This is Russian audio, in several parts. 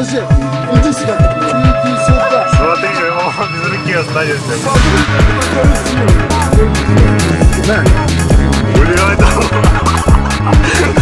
подожди, иди сюда, иди сюда. Смотри, его без руки останешься. На, Гуляй там. Блин,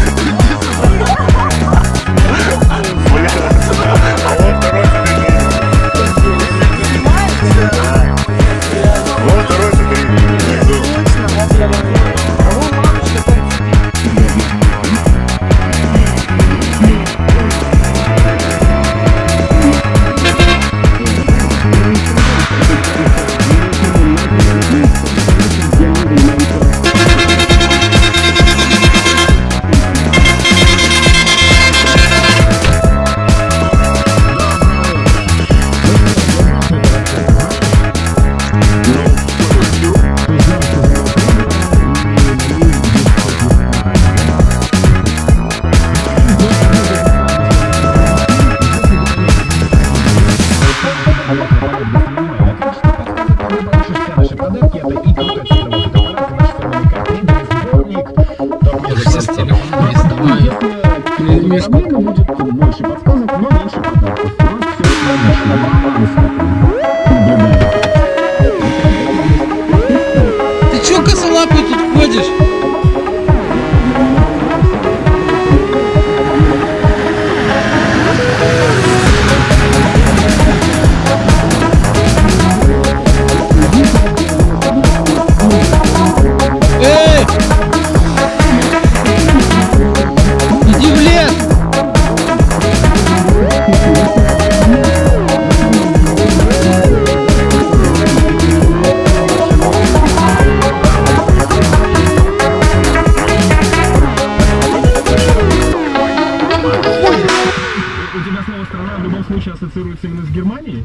У тебя слово страна в любом случае ассоциируется именно с Германией?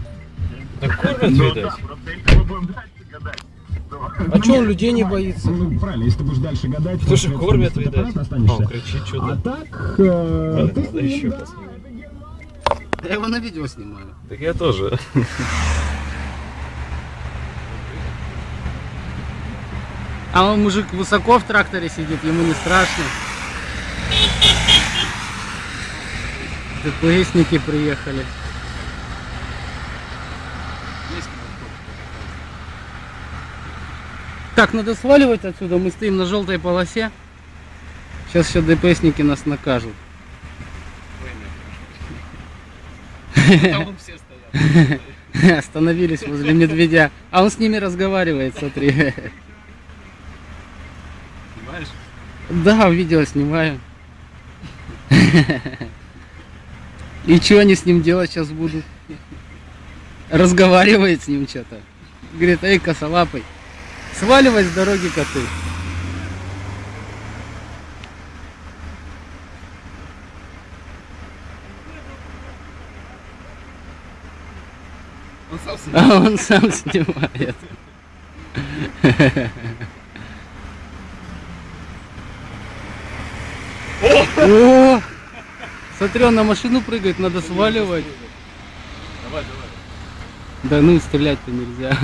Так кормят, видать. Мы будем дальше гадать. А чё он людей не боится? Ну, правильно, если ты будешь дальше гадать, Потому что то, кормят, видать. останешься. Он кричит А что-то. так, э, ты Надо еще да. Я его на видео снимаю. Так я тоже. А он мужик высоко в тракторе сидит, ему не страшно. ДПСники приехали. Так, надо сваливать отсюда, мы стоим на желтой полосе. Сейчас еще ДПСники нас накажут. Все. Остановились возле медведя. А он с ними разговаривает, смотри. Понимаешь? Да, видео снимаю. И что они с ним делать сейчас будут? Разговаривает с ним что-то. Говорит, эй, косолапый, сваливай с дороги коты. Он сам себе. А он сам снимает. О! Смотри, он на машину прыгает, надо сваливать. Давай, давай. Да ну, стрелять-то нельзя.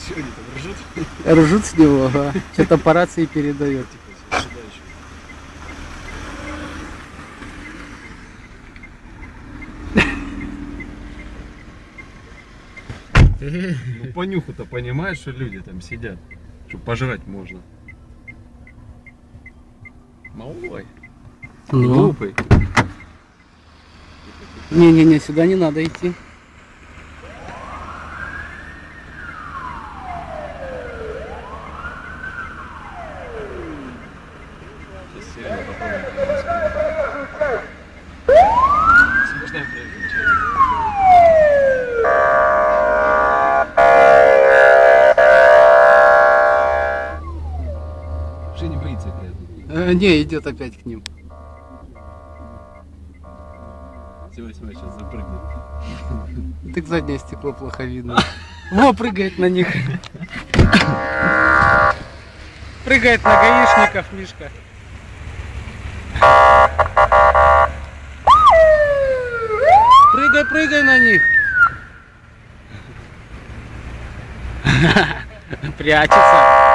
Че они там ржут? Ржут с него, ага. Что-то по рации передает. Еще. Ну по нюху-то понимаешь, что люди там сидят, что пожрать можно. Малой, Ну, глупый. не-не-не, сюда не надо идти. Освобождаем проезжую часть. Не, идет опять к ним. Сегодня сейчас запрыгнет. Так заднее стекло плохо видно. Во, прыгает на них. Прыгает на гаишников, Мишка. Прыгай, прыгай на них. Прячется.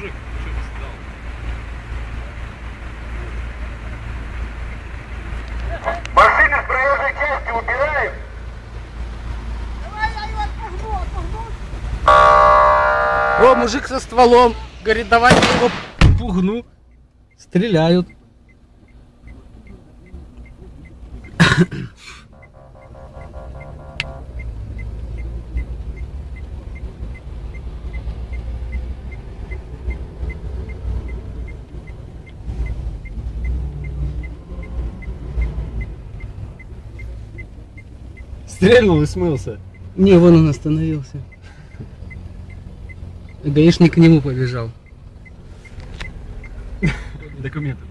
мужик, что ты стал? Машины с проезжей части убираем. О, мужик со стволом. Говорит, давай я его пугну. Стреляют. Стрельнул и смылся. Не, вон он остановился. Гаишник к нему побежал. Документы.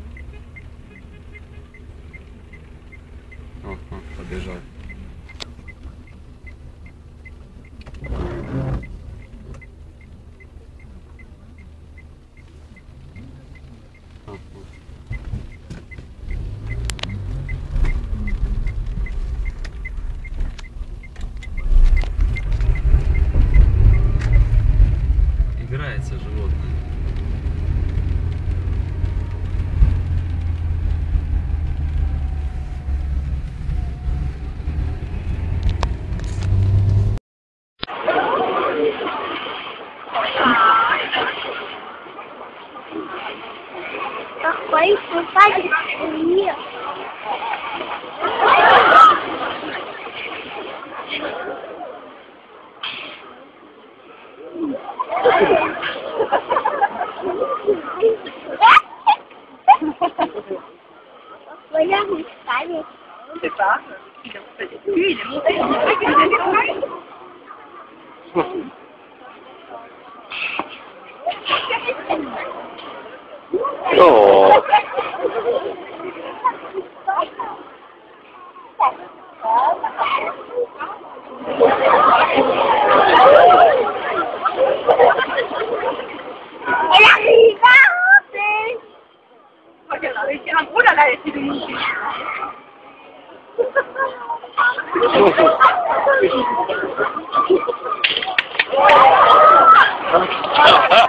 regarde, ça Je sais pas. Il en fait Oh Ha, ha, ha.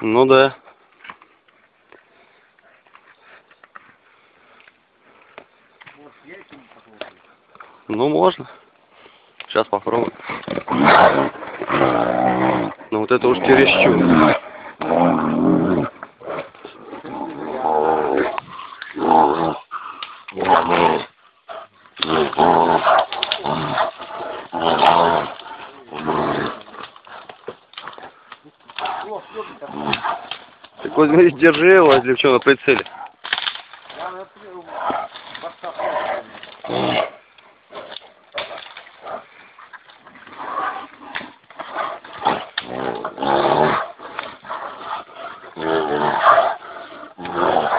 Ну да. Ну можно. Сейчас попробуем. Ну вот это уж чересчур. Так говорит, держи его, если что, на прицеле.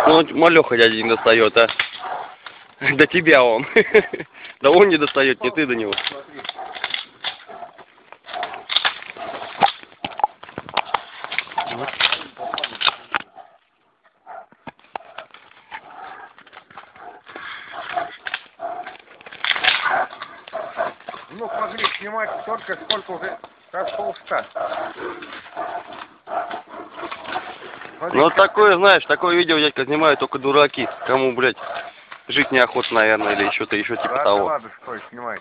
Ну, малеха дядя не достает, а. До тебя он. Да он не достает, не ты до него. Ну, могли снимать столько, сколько уже прошел штат. Ну, такое, знаешь, такое видео, дядька, снимаю только дураки. Кому, блядь, жить неохотно, наверное, или что-то еще типа да, того. Ладно, стой, снимай.